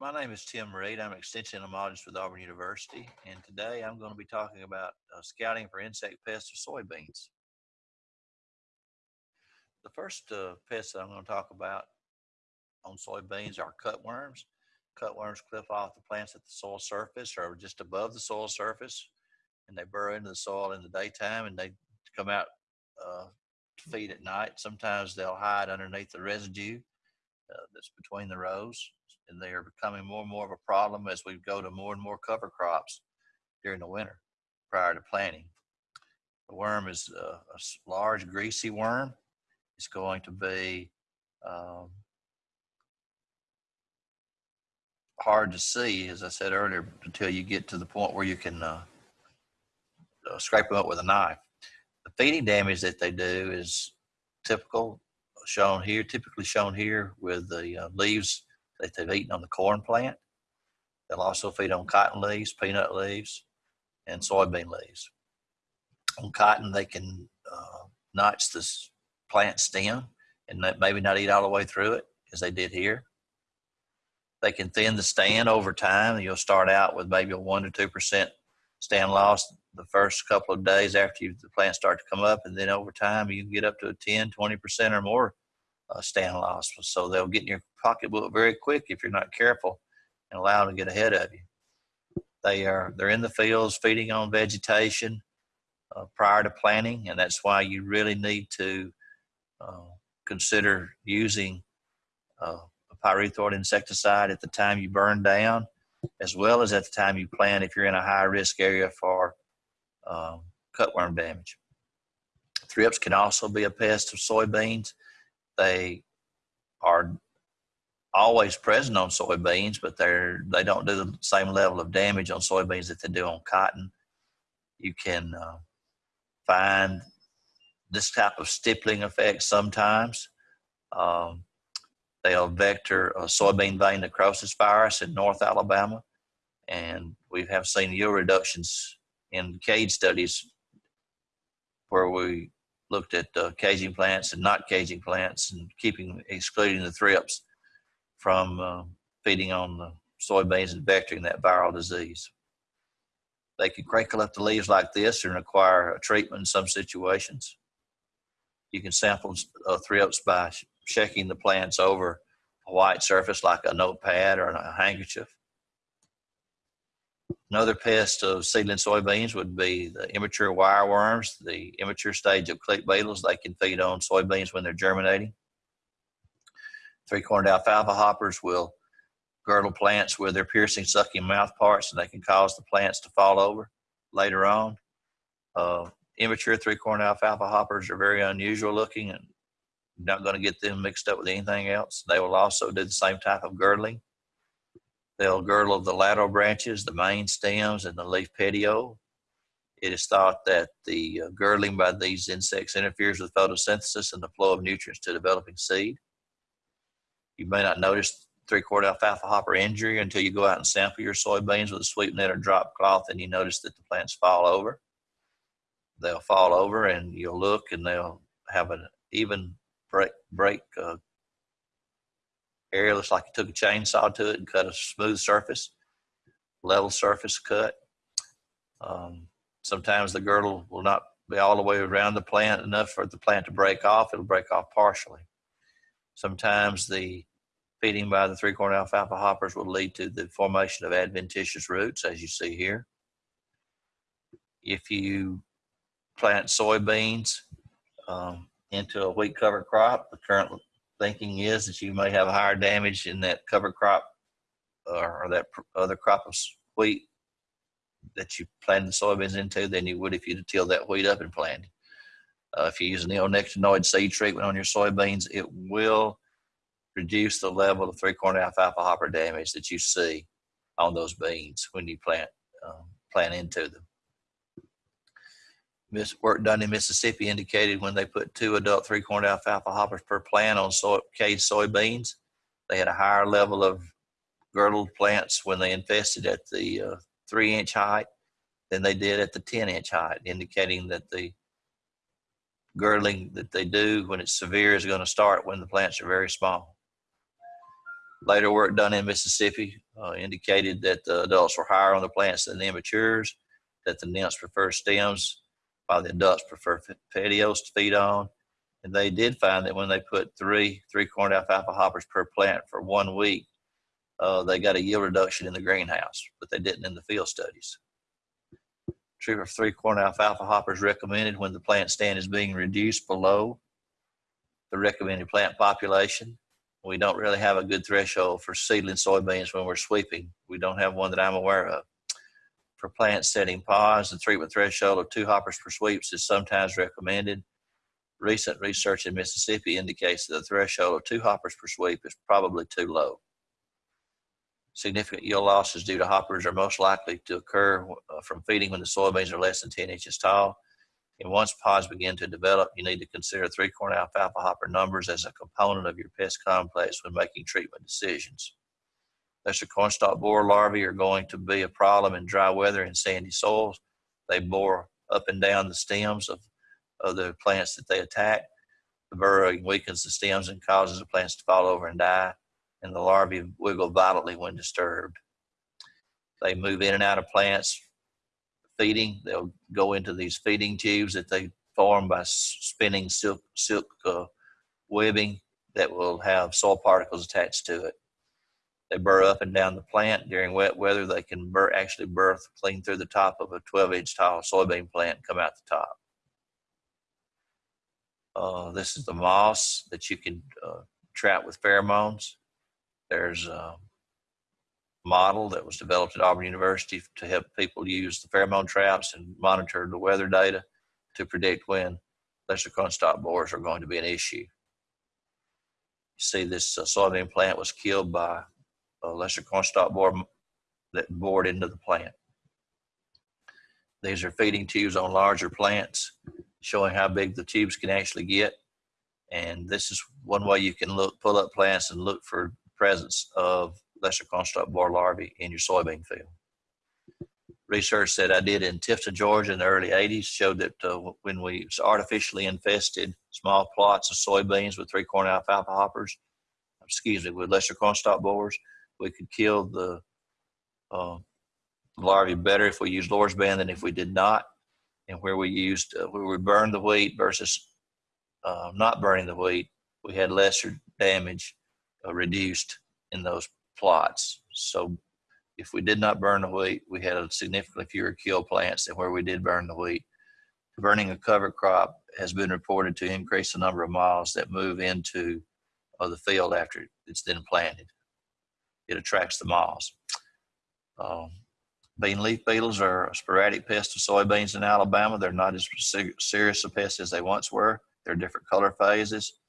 My name is Tim Reed. I'm an extension entomologist with Auburn University, and today I'm going to be talking about uh, scouting for insect pests of soybeans. The first uh, pest that I'm going to talk about on soybeans are cutworms. Cutworms clip off the plants at the soil surface or just above the soil surface, and they burrow into the soil in the daytime and they come out uh, to feed at night. Sometimes they'll hide underneath the residue uh, that's between the rows they are becoming more and more of a problem as we go to more and more cover crops during the winter prior to planting. The worm is a, a large, greasy worm. It's going to be um, hard to see, as I said earlier, until you get to the point where you can uh, uh, scrape them up with a knife. The feeding damage that they do is typical, shown here, typically shown here with the uh, leaves that they've eaten on the corn plant. They'll also feed on cotton leaves, peanut leaves, and soybean leaves. On cotton, they can uh, notch the plant stem and maybe not eat all the way through it as they did here. They can thin the stand over time. You'll start out with maybe a one to two percent stand loss the first couple of days after you, the plants start to come up, and then over time you can get up to a 10, 20 percent or more uh, stand loss. So they'll get in your pocketbook very quick if you're not careful and allow them to get ahead of you. They are they're in the fields feeding on vegetation uh, prior to planting, and that's why you really need to uh, consider using uh, a pyrethroid insecticide at the time you burn down, as well as at the time you plant if you're in a high risk area for um, cutworm damage. Thrips can also be a pest of soybeans. They are always present on soybeans, but they're they don't do the same level of damage on soybeans that they do on cotton. You can uh, find this type of stippling effect sometimes. Um, they'll vector a soybean vein necrosis virus in North Alabama, and we have seen yield reductions in cage studies where we looked at uh, caging plants and not caging plants and keeping excluding the thrips from uh, feeding on the soybeans and vectoring that viral disease. They can crinkle up the leaves like this and require a treatment in some situations. You can sample uh, thrips by checking the plants over a white surface like a notepad or a handkerchief. Another pest of seedling soybeans would be the immature wireworms, the immature stage of click beetles. They can feed on soybeans when they're germinating. Three-cornered alfalfa hoppers will girdle plants with their piercing, sucking mouth parts, and they can cause the plants to fall over later on. Uh, immature three-cornered alfalfa hoppers are very unusual looking and not going to get them mixed up with anything else. They will also do the same type of girdling. They'll girdle the lateral branches, the main stems, and the leaf petiole. It is thought that the uh, girdling by these insects interferes with photosynthesis and the flow of nutrients to developing seed. You may not notice three-quart alfalfa hopper injury until you go out and sample your soybeans with a sweep net or drop cloth and you notice that the plants fall over. They'll fall over and you'll look and they'll have an even break, break uh, area. Looks like you took a chainsaw to it and cut a smooth surface, level surface cut. Um, sometimes the girdle will not be all the way around the plant enough for the plant to break off. It'll break off partially. Sometimes the feeding by the three-cornered alfalfa hoppers will lead to the formation of adventitious roots, as you see here. If you plant soybeans um, into a wheat cover crop, the current thinking is that you may have higher damage in that cover crop or, that other crop of wheat that you planted soybeans into than you would if you'd that wheat up and planted. Uh, if you use a neonicotinoid seed treatment on your soybeans, it will reduce the level of three-cornered alfalfa hopper damage that you see on those beans when you plant um, plant into them. Work done in Mississippi indicated when they put two adult three-cornered alfalfa hoppers per plant on soy, caged soybeans, they had a higher level of girdled plants when they infested at the uh, three-inch height than they did at the 10-inch height, indicating that the girdling that they do when it's severe is going to start when the plants are very small. Later work done in Mississippi uh, indicated that the adults were higher on the plants than the immatures, that the nymphs prefer stems while the adults prefer petioles to feed on. And they did find that when they put three three corn alfalfa hoppers per plant for one week, uh, they got a yield reduction in the greenhouse, but they didn't in the field studies. Treatment of three corn alfalfa hoppers recommended when the plant stand is being reduced below the recommended plant population. We don't really have a good threshold for seedling soybeans when we're sweeping. We don't have one that I'm aware of. For plants setting pods, the treatment threshold of two hoppers per sweeps is sometimes recommended. Recent research in Mississippi indicates that the threshold of two hoppers per sweep is probably too low. Significant yield losses due to hoppers are most likely to occur uh, from feeding when the soybeans are less than 10 inches tall. And once pods begin to develop, you need to consider three corn alfalfa hopper numbers as a component of your pest complex when making treatment decisions. Lesser cornstalk borer larvae are going to be a problem in dry weather and sandy soils. They bore up and down the stems of, of the plants that they attack. The burrowing weakens the stems and causes the plants to fall over and die and the larvae wiggle violently when disturbed. They move in and out of plants feeding. They'll go into these feeding tubes that they form by spinning silk, silk uh, webbing that will have soil particles attached to it. They burrow up and down the plant. During wet weather, they can actually birth clean through the top of a 12 inch tall soybean plant and come out the top. Uh, this is the moss that you can uh, trap with pheromones. There's a model that was developed at Auburn University to help people use the pheromone traps and monitor the weather data to predict when lesser cornstalk borers are going to be an issue. You see this uh, soybean plant was killed by a lesser cornstalk borer that bored into the plant. These are feeding tubes on larger plants, showing how big the tubes can actually get. And this is one way you can look, pull up plants and look for presence of lesser cornstalk borer larvae in your soybean field. Research that I did in Tifton, Georgia in the early 80s showed that uh, when we artificially infested small plots of soybeans with three corn alfalfa hoppers, excuse me, with lesser cornstalk borers, we could kill the uh, larvae better if we used band than if we did not. And where we used, uh, where we burned the wheat versus uh, not burning the wheat, we had lesser damage uh, reduced in those plots. So if we did not burn the wheat, we had a significantly fewer kill plants than where we did burn the wheat. Burning a cover crop has been reported to increase the number of moths that move into uh, the field after it's then planted. It attracts the moths. Um, bean leaf beetles are a sporadic pest of soybeans in Alabama. They're not as serious a pest as they once were. They're different color phases.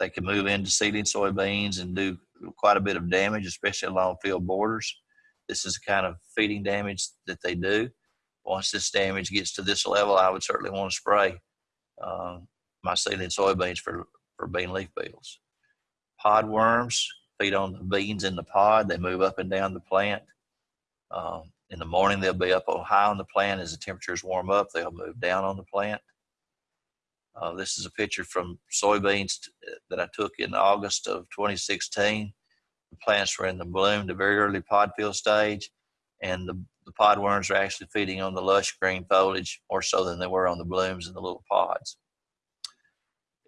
They can move into seeding soybeans and do quite a bit of damage, especially along field borders. This is the kind of feeding damage that they do. Once this damage gets to this level, I would certainly want to spray uh, my seeding soybeans for, for bean leaf beetles. Pod worms feed on the beans in the pod. They move up and down the plant. Um, in the morning, they'll be up high on the plant. As the temperatures warm up, they'll move down on the plant. Uh, this is a picture from soybeans that I took in August of 2016. The plants were in the bloom, the very early pod fill stage, and the, the pod worms are actually feeding on the lush green foliage more so than they were on the blooms in the little pods.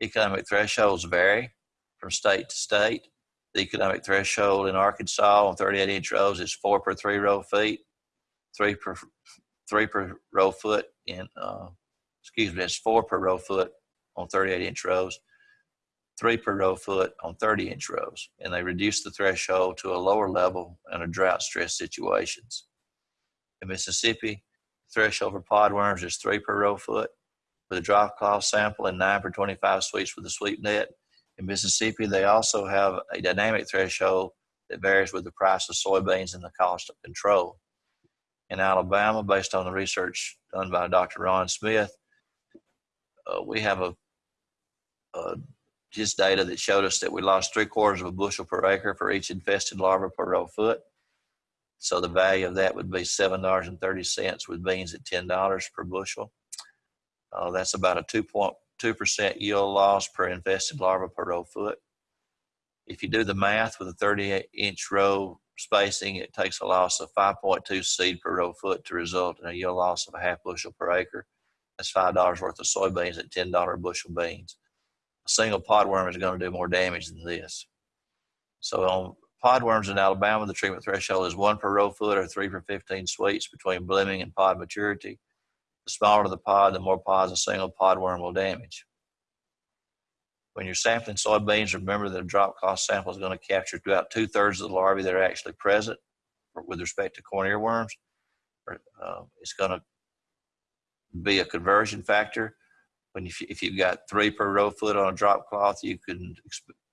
Economic thresholds vary from state to state. The economic threshold in Arkansas on 38 inch rows is four per three row feet, three per three per row foot in uh, excuse me, that's four per row foot on 38 inch rows, three per row foot on 30 inch rows. And they reduce the threshold to a lower level in a drought stress situations. In Mississippi, threshold for podworms is three per row foot with a drop cloth sample and nine per 25 sweeps with a sweep net. In Mississippi, they also have a dynamic threshold that varies with the price of soybeans and the cost of control. In Alabama, based on the research done by Dr. Ron Smith, uh, we have a, a just data that showed us that we lost three quarters of a bushel per acre for each infested larva per row foot. So the value of that would be seven dollars and thirty cents with beans at ten dollars per bushel. Uh, that's about a two point two percent yield loss per infested larva per row foot. If you do the math with a 38 inch row spacing, it takes a loss of 5.2 seed per row foot to result in a yield loss of a half bushel per acre. That's $5 worth of soybeans at $10 bushel beans. A single podworm is going to do more damage than this. So on podworms in Alabama, the treatment threshold is one per row foot or three per 15 sweeps between blooming and pod maturity. The smaller the pod, the more pods a single pod worm will damage. When you're sampling soybeans, remember that a drop cloth sample is going to capture about two thirds of the larvae that are actually present with respect to corn earworms. Uh, it's going to be a conversion factor. When you, if you've got three per row foot on a drop cloth, you can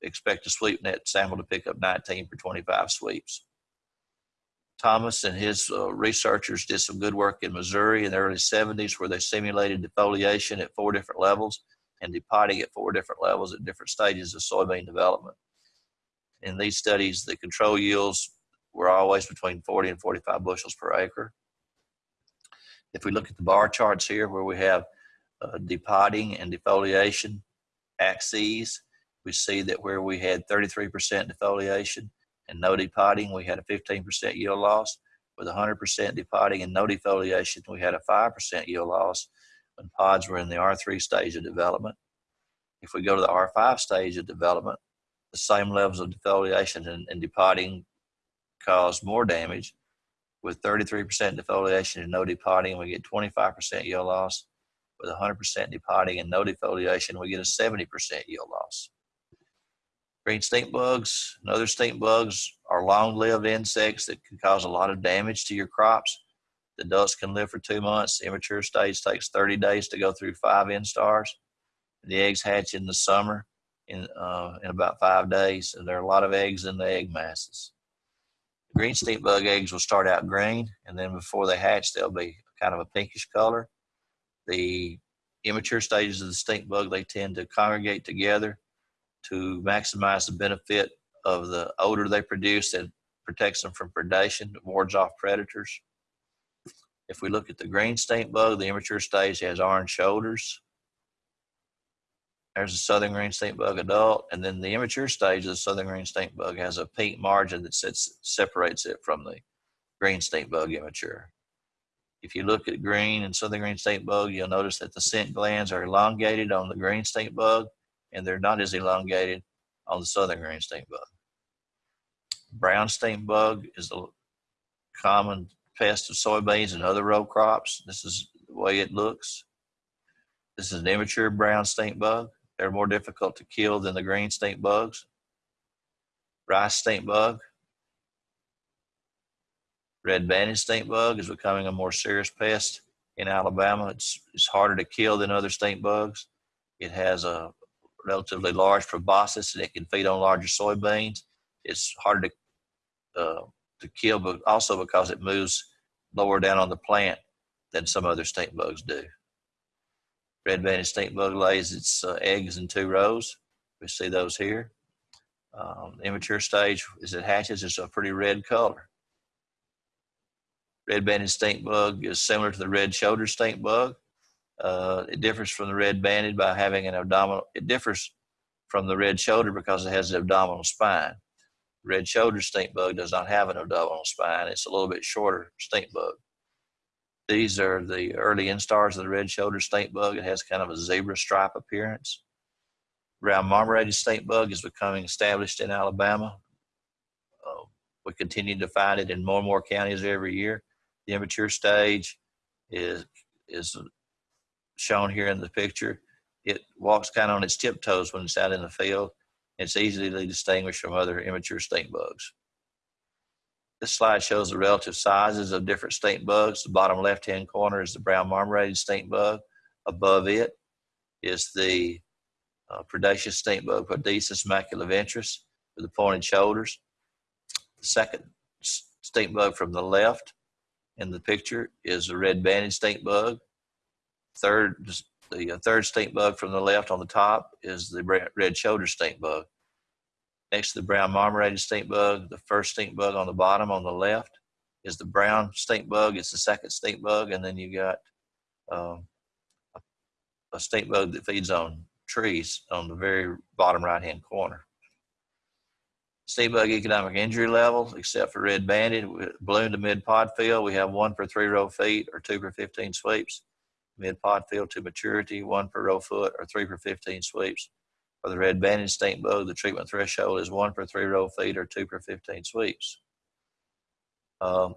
expect a sweep net sample to pick up 19 per 25 sweeps. Thomas and his uh, researchers did some good work in Missouri in the early 70s where they simulated defoliation at four different levels and depotting at four different levels at different stages of soybean development. In these studies, the control yields were always between 40 and 45 bushels per acre. If we look at the bar charts here where we have uh, depotting and defoliation axes, we see that where we had 33% defoliation and no depotting, we had a 15% yield loss. With 100% depotting and no defoliation, we had a 5% yield loss when pods were in the R3 stage of development. If we go to the R5 stage of development, the same levels of defoliation and, and depotting cause more damage. With 33% defoliation and no depotting, we get 25% yield loss. With 100% depotting and no defoliation, we get a 70% yield loss. Green stink bugs and other stink bugs are long-lived insects that can cause a lot of damage to your crops. The adults can live for two months. The immature stage takes 30 days to go through five instars. The eggs hatch in the summer in, uh, in about five days, and there are a lot of eggs in the egg masses. Green stink bug eggs will start out green, and then before they hatch, they'll be kind of a pinkish color. The immature stages of the stink bug, they tend to congregate together to maximize the benefit of the odor they produce that protects them from predation, wards off predators. If we look at the green stink bug, the immature stage has orange shoulders. There's a southern green stink bug adult, and then the immature stage of the southern green stink bug has a pink margin that sets, separates it from the green stink bug immature. If you look at green and southern green stink bug, you'll notice that the scent glands are elongated on the green stink bug, and they're not as elongated on the southern green stink bug. Brown stink bug is a common pest of soybeans and other row crops. This is the way it looks. This is an immature brown stink bug. They're more difficult to kill than the green stink bugs. Rice stink bug. Red banded stink bug is becoming a more serious pest in Alabama. It's, it's harder to kill than other stink bugs. It has a relatively large proboscis and it can feed on larger soybeans. It's harder to, uh, to kill, but also because it moves lower down on the plant than some other stink bugs do. Red banded stink bug lays its uh, eggs in two rows. We see those here. Um, immature stage, as it hatches, is a pretty red color. Red banded stink bug is similar to the red shoulder stink bug. Uh, it differs from the red banded by having an abdominal, it differs from the red shoulder because it has an abdominal spine. Red shoulder stink bug does not have an abdominal spine. It's a little bit shorter stink bug. These are the early instars of the red shoulder stink bug. It has kind of a zebra stripe appearance. Brown marmorated stink bug is becoming established in Alabama. Uh, we continue to find it in more and more counties every year. The immature stage is is shown here in the picture. It walks kind of on its tiptoes when it's out in the field. It's easily distinguished from other immature stink bugs. This slide shows the relative sizes of different stink bugs. The bottom left-hand corner is the brown marmorated stink bug. Above it is the uh, predaceous stink bug, Podisus maculiventris, with the pointed shoulders. The second stink bug from the left in the picture is a red banded stink bug Third, the uh, third stink bug from the left on the top is the red shoulder stink bug. Next to the brown marmorated stink bug, the first stink bug on the bottom on the left is the brown stink bug. It's the second stink bug, and then you got um, a, stink bug that feeds on trees on the very bottom right hand corner. Stink bug economic injury level, except for red banded, balloon to mid pod fill, we have one per three row feet or two per 15 sweeps. Mid pod fill to maturity, one per row foot or three per 15 sweeps. For the red banded stink bug, the treatment threshold is one per three row feet or two per 15 sweeps. Um,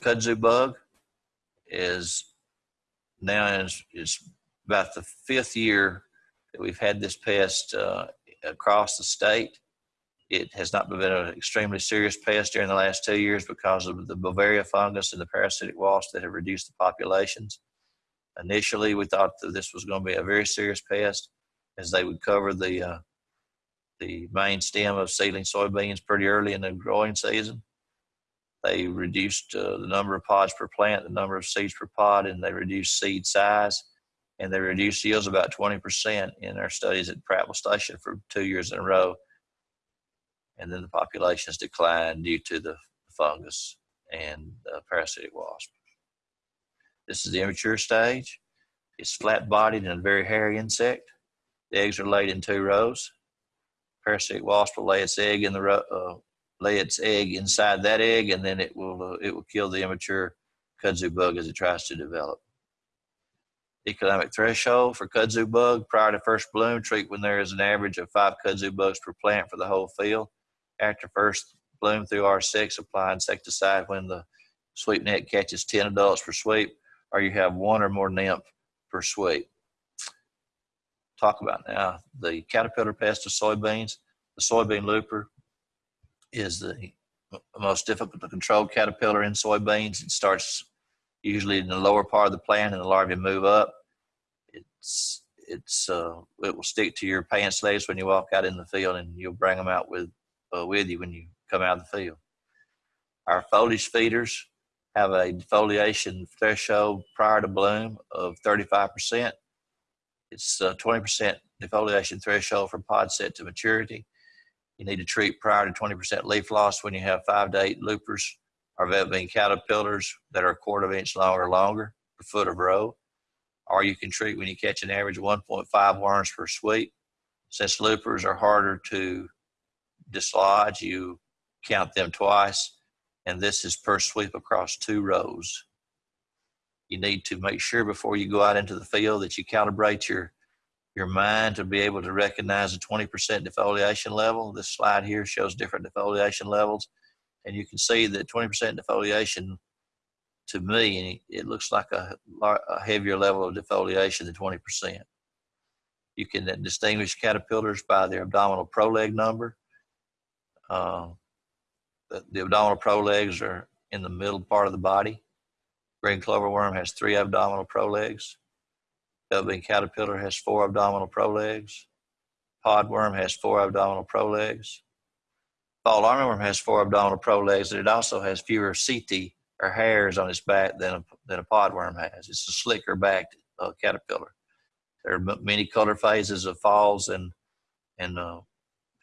kudzu bug is now is, is about the fifth year that we've had this pest uh, across the state. It has not been an extremely serious pest during the last two years because of the Beauveria fungus and the parasitic wasp that have reduced the populations. Initially, we thought that this was going to be a very serious pest as they would cover the uh, the main stem of seedling soybeans pretty early in the growing season. They reduced uh, the number of pods per plant, the number of seeds per pod, and they reduced seed size. And they reduced yields about 20% in our studies at Prattville Station for two years in a row. And then the populations declined due to the fungus and the parasitic wasp. This is the immature stage. It's flat bodied and a very hairy insect. The eggs are laid in two rows. Parasitic wasp will lay its egg in the uh, lay its egg inside that egg, and then it will uh, it will kill the immature kudzu bug as it tries to develop. Economic threshold for kudzu bug prior to first bloom treat when there is an average of five kudzu bugs per plant for the whole field. After first bloom through R6, apply insecticide when the sweep net catches 10 adults per sweep, or you have one or more nymph per sweep. Talk about now the caterpillar pest of soybeans. The soybean looper is the most difficult to control caterpillar in soybeans. It starts usually in the lower part of the plant and the larvae move up. It's it's uh, it will stick to your pants legs when you walk out in the field and you'll bring them out with uh, with you when you come out of the field. Our foliage feeders have a defoliation threshold prior to bloom of 35%. It's a 20% defoliation threshold from pod set to maturity. You need to treat prior to 20% leaf loss when you have five to eight loopers or bean caterpillars that are a quarter of an inch long or longer per foot of row. Or you can treat when you catch an average of 1.5 worms per sweep. Since loopers are harder to dislodge, you count them twice, and this is per sweep across two rows. You need to make sure before you go out into the field that you calibrate your your mind to be able to recognize a 20% defoliation level. This slide here shows different defoliation levels, and you can see that 20% defoliation to me, it looks like a, a heavier level of defoliation than 20%. You can distinguish caterpillars by their abdominal proleg number. Uh, the, abdominal prolegs are in the middle part of the body. Green clover worm has three abdominal prolegs. Velvetbean caterpillar has four abdominal prolegs. Podworm has four abdominal prolegs. Fall armyworm has four abdominal prolegs, and it also has fewer setae or hairs on its back than a, than a podworm has. It's a slicker backed uh, caterpillar. There are many color phases of falls and and uh,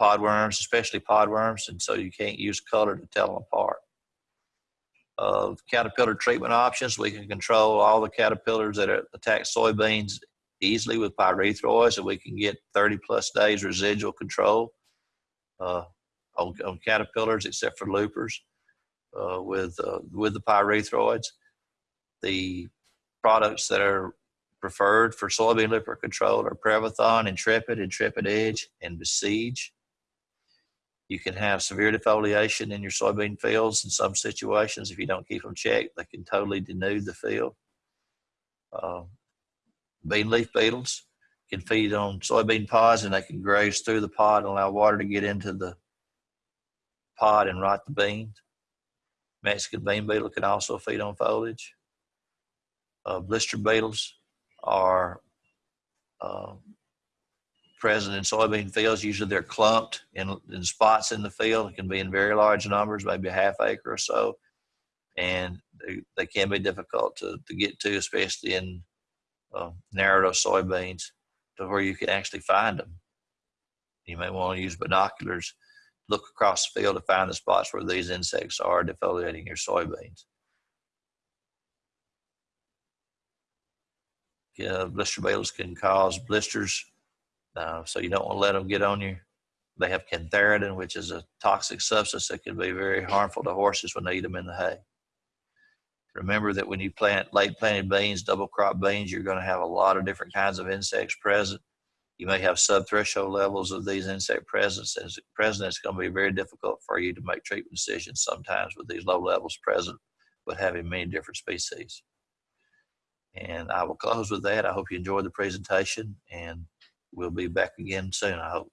podworms, especially podworms, and so you can't use color to tell them apart. Uh, caterpillar treatment options, we can control all the caterpillars that attack soybeans easily with pyrethroids, and we can get 30 plus days residual control uh, on, on, caterpillars, except for loopers, uh, with uh, with the pyrethroids. The products that are preferred for soybean looper control are Prevathon, Intrepid, Intrepid Edge, and Besiege. You can have severe defoliation in your soybean fields in some situations. If you don't keep them checked, they can totally denude the field. Uh, bean leaf beetles can feed on soybean pods and they can graze through the pod and allow water to get into the pod and rot the beans. Mexican bean beetle can also feed on foliage. Uh, blister beetles are uh, present in soybean fields. Usually they're clumped in, in spots in the field. It can be in very large numbers, maybe a half acre or so. And they, they can be difficult to, to get to, especially in uh, narrow soybeans to where you can actually find them. You may want to use binoculars, look across the field to find the spots where these insects are defoliating your soybeans. Blister beetles can cause blisters uh, so you don't want to let them get on your They have cantharidin, which is a toxic substance that can be very harmful to horses when they eat them in the hay. Remember that when you plant late planted beans, double crop beans, you're going to have a lot of different kinds of insects present. You may have sub-threshold levels of these insect presence. As present, it's going to be very difficult for you to make treatment decisions sometimes with these low levels present, but having many different species. And I will close with that. I hope you enjoyed the presentation and we'll be back again soon, I hope.